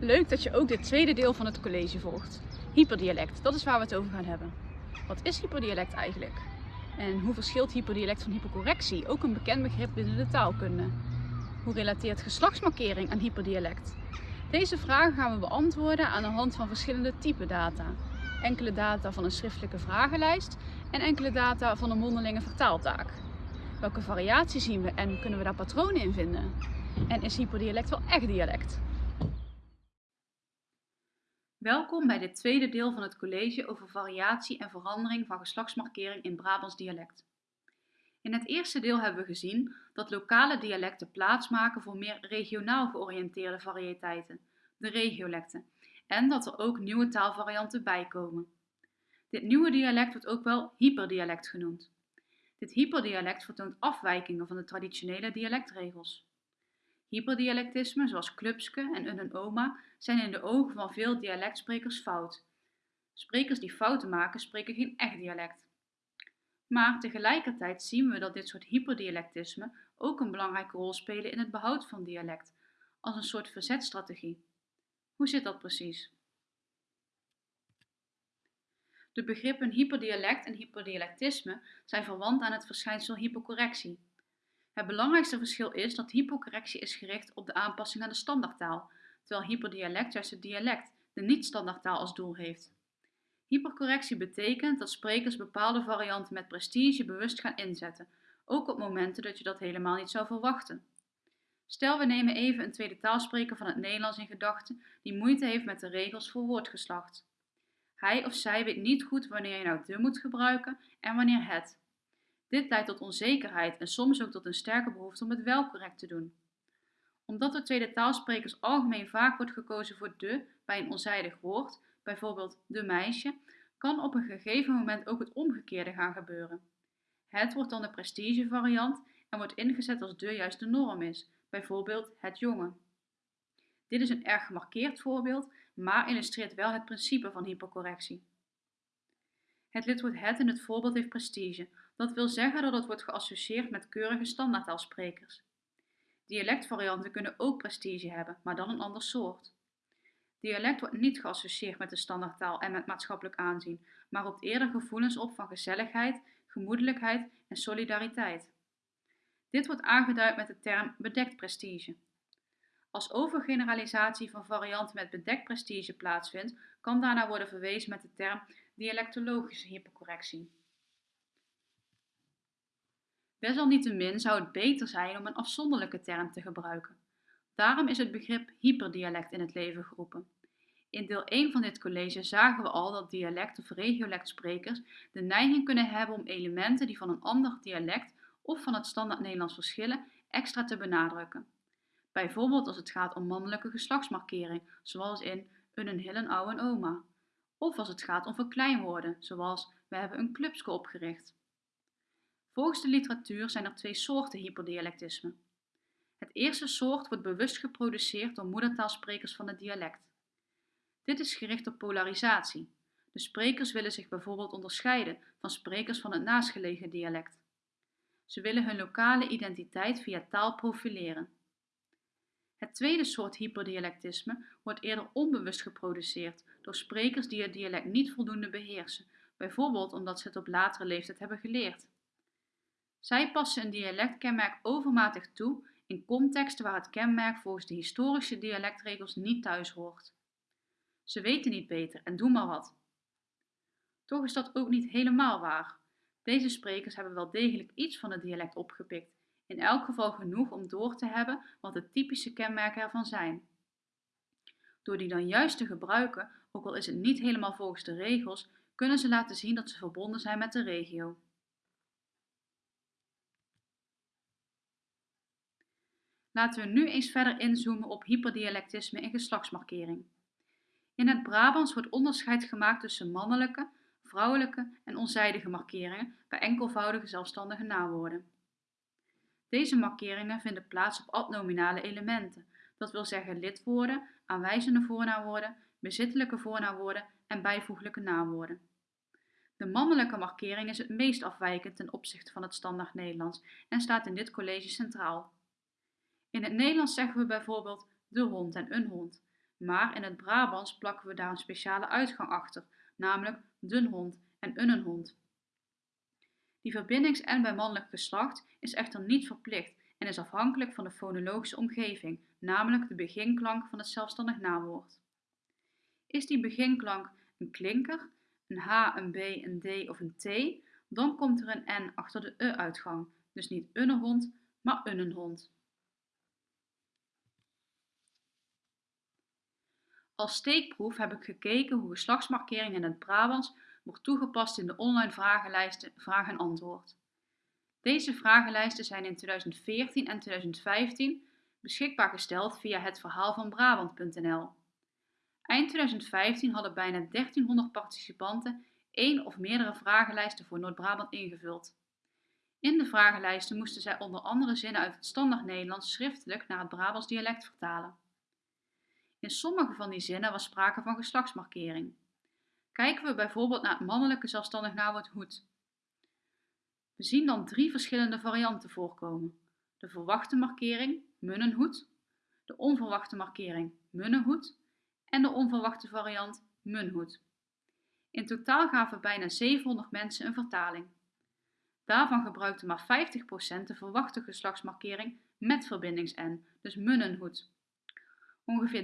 Leuk dat je ook dit tweede deel van het college volgt. Hyperdialect, dat is waar we het over gaan hebben. Wat is hyperdialect eigenlijk? En hoe verschilt hyperdialect van hypercorrectie, ook een bekend begrip binnen de taalkunde? Hoe relateert geslachtsmarkering aan hyperdialect? Deze vragen gaan we beantwoorden aan de hand van verschillende type data. Enkele data van een schriftelijke vragenlijst en enkele data van een mondelinge vertaaltaak. Welke variatie zien we en kunnen we daar patronen in vinden? En is hyperdialect wel echt dialect? Welkom bij dit tweede deel van het college over variatie en verandering van geslachtsmarkering in Brabants dialect. In het eerste deel hebben we gezien dat lokale dialecten plaatsmaken voor meer regionaal georiënteerde variëteiten, de regiolecten, en dat er ook nieuwe taalvarianten bijkomen. Dit nieuwe dialect wordt ook wel hyperdialect genoemd. Dit hyperdialect vertoont afwijkingen van de traditionele dialectregels. Hyperdialectismen zoals klupske en een oma zijn in de ogen van veel dialectsprekers fout. Sprekers die fouten maken spreken geen echt dialect. Maar tegelijkertijd zien we dat dit soort hyperdialectismen ook een belangrijke rol spelen in het behoud van dialect, als een soort verzetstrategie. Hoe zit dat precies? De begrippen hyperdialect en hyperdialectisme zijn verwant aan het verschijnsel hypercorrectie. Het belangrijkste verschil is dat hypercorrectie is gericht op de aanpassing aan de standaardtaal, terwijl hyperdialect juist het dialect, de niet-standaardtaal als doel heeft. Hypercorrectie betekent dat sprekers bepaalde varianten met prestige bewust gaan inzetten, ook op momenten dat je dat helemaal niet zou verwachten. Stel we nemen even een tweede taalspreker van het Nederlands in gedachten die moeite heeft met de regels voor woordgeslacht. Hij of zij weet niet goed wanneer je nou de moet gebruiken en wanneer het. Dit leidt tot onzekerheid en soms ook tot een sterke behoefte om het wel correct te doen. Omdat door tweede taalsprekers algemeen vaak wordt gekozen voor de bij een onzijdig woord, bijvoorbeeld de meisje, kan op een gegeven moment ook het omgekeerde gaan gebeuren. Het wordt dan de prestige variant en wordt ingezet als de juiste norm is, bijvoorbeeld het jongen. Dit is een erg gemarkeerd voorbeeld, maar illustreert wel het principe van hypercorrectie. Het lidwoord het in het voorbeeld heeft prestige, dat wil zeggen dat het wordt geassocieerd met keurige standaardtaalsprekers. Dialectvarianten kunnen ook prestige hebben, maar dan een ander soort. Dialect wordt niet geassocieerd met de standaardtaal en met maatschappelijk aanzien, maar roept eerder gevoelens op van gezelligheid, gemoedelijkheid en solidariteit. Dit wordt aangeduid met de term bedekt prestige. Als overgeneralisatie van varianten met bedekt prestige plaatsvindt, kan daarna worden verwezen met de term dialectologische hypercorrectie. Desalniettemin zou het beter zijn om een afzonderlijke term te gebruiken. Daarom is het begrip hyperdialect in het leven geroepen. In deel 1 van dit college zagen we al dat dialect- of regiolectsprekers de neiging kunnen hebben om elementen die van een ander dialect of van het standaard Nederlands verschillen extra te benadrukken. Bijvoorbeeld als het gaat om mannelijke geslachtsmarkering, zoals in een hillen ouwe oma. Of als het gaat om verkleinwoorden, zoals we hebben een clubske opgericht. Volgens de literatuur zijn er twee soorten hyperdialectisme. Het eerste soort wordt bewust geproduceerd door moedertaalsprekers van het dialect. Dit is gericht op polarisatie. De sprekers willen zich bijvoorbeeld onderscheiden van sprekers van het naastgelegen dialect. Ze willen hun lokale identiteit via taal profileren. Het tweede soort hyperdialectisme wordt eerder onbewust geproduceerd door sprekers die het dialect niet voldoende beheersen, bijvoorbeeld omdat ze het op latere leeftijd hebben geleerd. Zij passen een dialectkenmerk overmatig toe in contexten waar het kenmerk volgens de historische dialectregels niet thuis hoort. Ze weten niet beter en doen maar wat. Toch is dat ook niet helemaal waar. Deze sprekers hebben wel degelijk iets van het dialect opgepikt, in elk geval genoeg om door te hebben wat de typische kenmerken ervan zijn. Door die dan juist te gebruiken, ook al is het niet helemaal volgens de regels, kunnen ze laten zien dat ze verbonden zijn met de regio. Laten we nu eens verder inzoomen op hyperdialectisme en geslachtsmarkering. In het Brabants wordt onderscheid gemaakt tussen mannelijke, vrouwelijke en onzijdige markeringen bij enkelvoudige zelfstandige naamwoorden. Deze markeringen vinden plaats op adnominale elementen, dat wil zeggen lidwoorden, aanwijzende voornaamwoorden, bezittelijke voornaamwoorden en bijvoeglijke naamwoorden. De mannelijke markering is het meest afwijkend ten opzichte van het standaard Nederlands en staat in dit college centraal. In het Nederlands zeggen we bijvoorbeeld de hond en een hond. Maar in het Brabants plakken we daar een speciale uitgang achter, namelijk dunhond en unnenhond. Die verbindings-n bij mannelijk geslacht is echter niet verplicht en is afhankelijk van de fonologische omgeving, namelijk de beginklank van het zelfstandig naamwoord. Is die beginklank een klinker, een H, een B, een D of een T, dan komt er een N achter de E-uitgang, dus niet unnehond, maar unnenhond. Als steekproef heb ik gekeken hoe geslachtsmarkering in het Brabants wordt toegepast in de online vragenlijsten Vraag en Antwoord. Deze vragenlijsten zijn in 2014 en 2015 beschikbaar gesteld via het verhaal van Brabant.nl. Eind 2015 hadden bijna 1300 participanten één of meerdere vragenlijsten voor Noord-Brabant ingevuld. In de vragenlijsten moesten zij onder andere zinnen uit het standaard Nederlands schriftelijk naar het Brabants dialect vertalen. In sommige van die zinnen was sprake van geslachtsmarkering. Kijken we bijvoorbeeld naar het mannelijke zelfstandig naamwoord hoed. We zien dan drie verschillende varianten voorkomen. De verwachte markering, munnenhoed, de onverwachte markering, munnenhoed en de onverwachte variant, munhoed. In totaal gaven bijna 700 mensen een vertaling. Daarvan gebruikte maar 50% de verwachte geslachtsmarkering met verbindings-n, dus munnenhoed. Ongeveer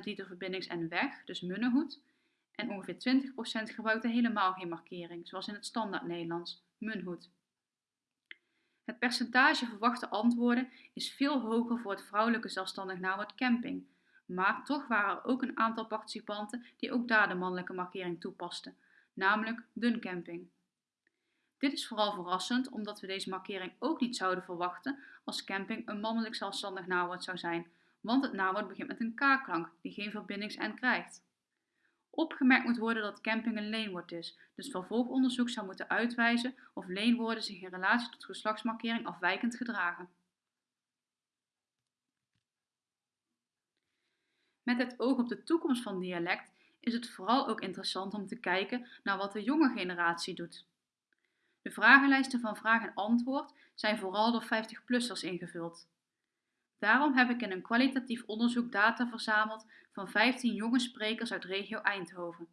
30% liet de verbindings-n weg, dus munnenhoed, en ongeveer 20% gebruikte helemaal geen markering, zoals in het standaard Nederlands, munhoed. Het percentage verwachte antwoorden is veel hoger voor het vrouwelijke zelfstandig naamwoord camping, maar toch waren er ook een aantal participanten die ook daar de mannelijke markering toepasten, namelijk duncamping. Dit is vooral verrassend omdat we deze markering ook niet zouden verwachten als camping een mannelijk zelfstandig naamwoord zou zijn, want het naamwoord begint met een k-klank die geen verbindings-n krijgt. Opgemerkt moet worden dat camping een leenwoord is, dus vervolgonderzoek zou moeten uitwijzen of leenwoorden zich in relatie tot geslachtsmarkering afwijkend gedragen. Met het oog op de toekomst van dialect is het vooral ook interessant om te kijken naar wat de jonge generatie doet. De vragenlijsten van vraag en antwoord zijn vooral door 50-plussers ingevuld. Daarom heb ik in een kwalitatief onderzoek data verzameld van 15 jonge sprekers uit regio Eindhoven.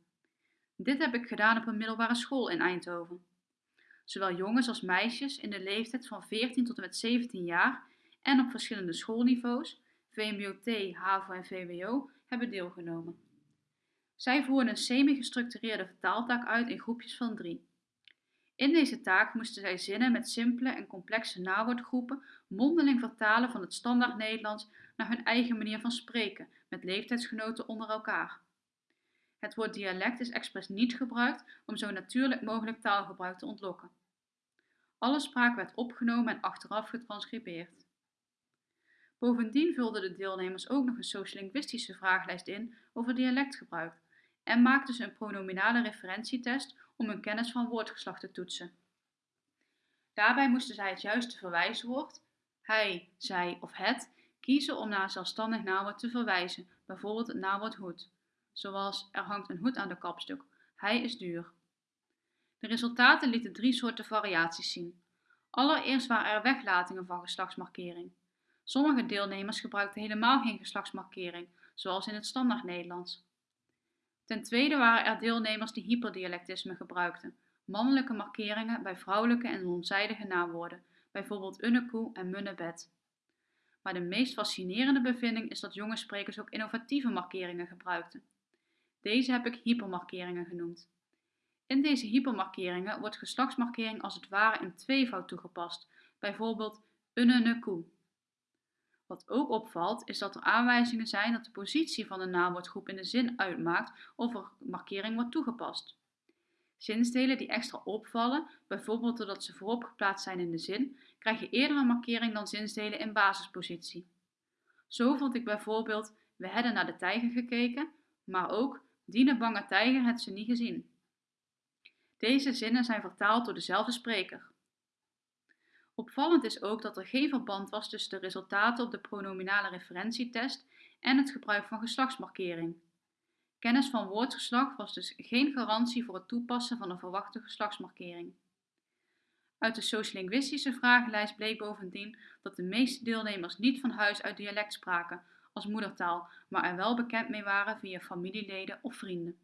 Dit heb ik gedaan op een middelbare school in Eindhoven. Zowel jongens als meisjes in de leeftijd van 14 tot en met 17 jaar en op verschillende schoolniveaus, VMBO-T, HAVO en VWO, hebben deelgenomen. Zij voeren een semi-gestructureerde vertaaltaak uit in groepjes van drie. In deze taak moesten zij zinnen met simpele en complexe nawoordgroepen mondeling vertalen van het standaard Nederlands naar hun eigen manier van spreken, met leeftijdsgenoten onder elkaar. Het woord dialect is expres niet gebruikt om zo natuurlijk mogelijk taalgebruik te ontlokken. Alle spraak werd opgenomen en achteraf getranscribeerd. Bovendien vulden de deelnemers ook nog een sociolinguïstische vragenlijst in over dialectgebruik en maakten ze een pronominale referentietest om hun kennis van woordgeslacht te toetsen. Daarbij moesten zij het juiste verwijswoord, hij, zij of het, kiezen om naar zelfstandig naamwoord te verwijzen, bijvoorbeeld het naamwoord hoed, zoals er hangt een hoed aan de kapstuk, hij is duur. De resultaten lieten drie soorten variaties zien. Allereerst waren er weglatingen van geslachtsmarkering. Sommige deelnemers gebruikten helemaal geen geslachtsmarkering, zoals in het standaard Nederlands. Ten tweede waren er deelnemers die hyperdialectisme gebruikten, mannelijke markeringen bij vrouwelijke en onzijdige naamwoorden, bijvoorbeeld unnekoe en munnebed. Maar de meest fascinerende bevinding is dat jonge sprekers ook innovatieve markeringen gebruikten. Deze heb ik hypermarkeringen genoemd. In deze hypermarkeringen wordt geslachtsmarkering als het ware in tweevoud toegepast, bijvoorbeeld unnekoe. Wat ook opvalt is dat er aanwijzingen zijn dat de positie van de naamwoordgroep in de zin uitmaakt of er markering wordt toegepast. Zinsdelen die extra opvallen, bijvoorbeeld doordat ze voorop geplaatst zijn in de zin, krijgen eerder een markering dan zinsdelen in basispositie. Zo vond ik bijvoorbeeld we hebben naar de tijger gekeken, maar ook diene bange tijger het ze niet gezien. Deze zinnen zijn vertaald door dezelfde spreker. Opvallend is ook dat er geen verband was tussen de resultaten op de pronominale referentietest en het gebruik van geslachtsmarkering. Kennis van woordgeslacht was dus geen garantie voor het toepassen van een verwachte geslachtsmarkering. Uit de sociolinguïstische vragenlijst bleek bovendien dat de meeste deelnemers niet van huis uit dialect spraken, als moedertaal, maar er wel bekend mee waren via familieleden of vrienden.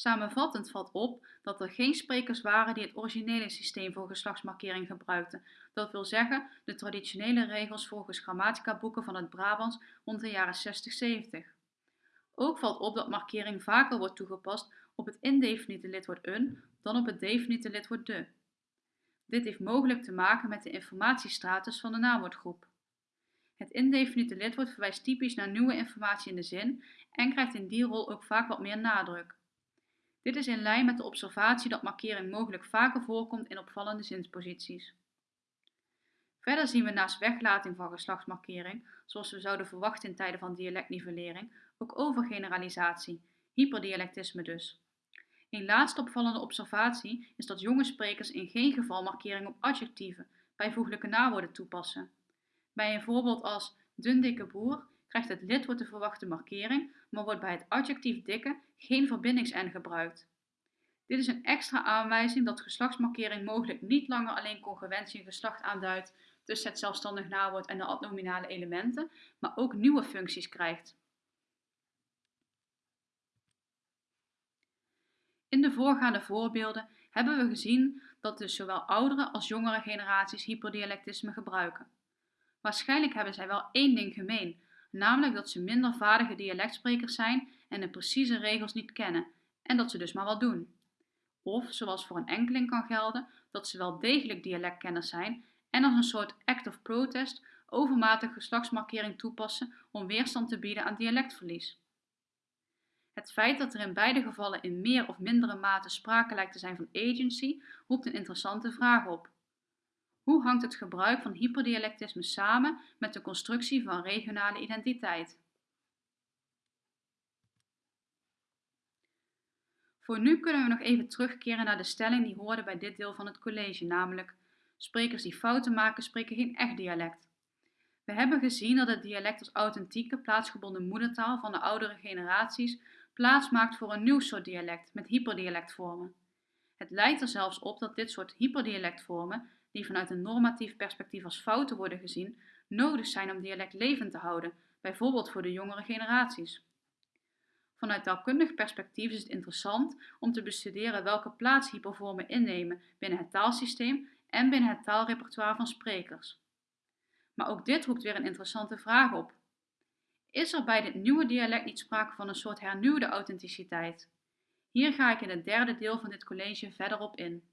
Samenvattend valt op dat er geen sprekers waren die het originele systeem voor geslachtsmarkering gebruikten. Dat wil zeggen de traditionele regels volgens grammatica-boeken van het Brabants rond de jaren 60-70. Ook valt op dat markering vaker wordt toegepast op het indefiniete lidwoord een dan op het definiete lidwoord de. Dit heeft mogelijk te maken met de informatiestratus van de naamwoordgroep. Het indefiniete lidwoord verwijst typisch naar nieuwe informatie in de zin en krijgt in die rol ook vaak wat meer nadruk. Dit is in lijn met de observatie dat markering mogelijk vaker voorkomt in opvallende zinsposities. Verder zien we naast weglating van geslachtsmarkering, zoals we zouden verwachten in tijden van dialectnivellering, ook overgeneralisatie, hyperdialectisme dus. Een laatste opvallende observatie is dat jonge sprekers in geen geval markering op adjectieven, bijvoeglijke nawoorden toepassen. Bij een voorbeeld als dun dikke boer krijgt het lidwoord de verwachte markering, maar wordt bij het adjectief dikke geen verbindings-n gebruikt. Dit is een extra aanwijzing dat geslachtsmarkering mogelijk niet langer alleen congruentie en geslacht aanduidt tussen het zelfstandig nawoord en de adnominale elementen, maar ook nieuwe functies krijgt. In de voorgaande voorbeelden hebben we gezien dat dus zowel oudere als jongere generaties hyperdialectisme gebruiken. Waarschijnlijk hebben zij wel één ding gemeen, namelijk dat ze minder vaardige dialectsprekers zijn en de precieze regels niet kennen, en dat ze dus maar wat doen. Of, zoals voor een enkeling kan gelden, dat ze wel degelijk dialectkenners zijn en als een soort act of protest overmatig geslachtsmarkering toepassen om weerstand te bieden aan dialectverlies. Het feit dat er in beide gevallen in meer of mindere mate sprake lijkt te zijn van agency, roept een interessante vraag op. Hoe hangt het gebruik van hyperdialectisme samen met de constructie van regionale identiteit? Voor nu kunnen we nog even terugkeren naar de stelling die hoorde bij dit deel van het college, namelijk sprekers die fouten maken spreken geen echt dialect. We hebben gezien dat het dialect als authentieke plaatsgebonden moedertaal van de oudere generaties plaats maakt voor een nieuw soort dialect met hyperdialectvormen. Het lijkt er zelfs op dat dit soort hyperdialectvormen, die vanuit een normatief perspectief als fouten worden gezien, nodig zijn om dialect levend te houden, bijvoorbeeld voor de jongere generaties. Vanuit taalkundig perspectief is het interessant om te bestuderen welke plaats hypervormen innemen binnen het taalsysteem en binnen het taalrepertoire van sprekers. Maar ook dit roept weer een interessante vraag op. Is er bij dit nieuwe dialect niet sprake van een soort hernieuwde authenticiteit? Hier ga ik in het derde deel van dit college verder op in.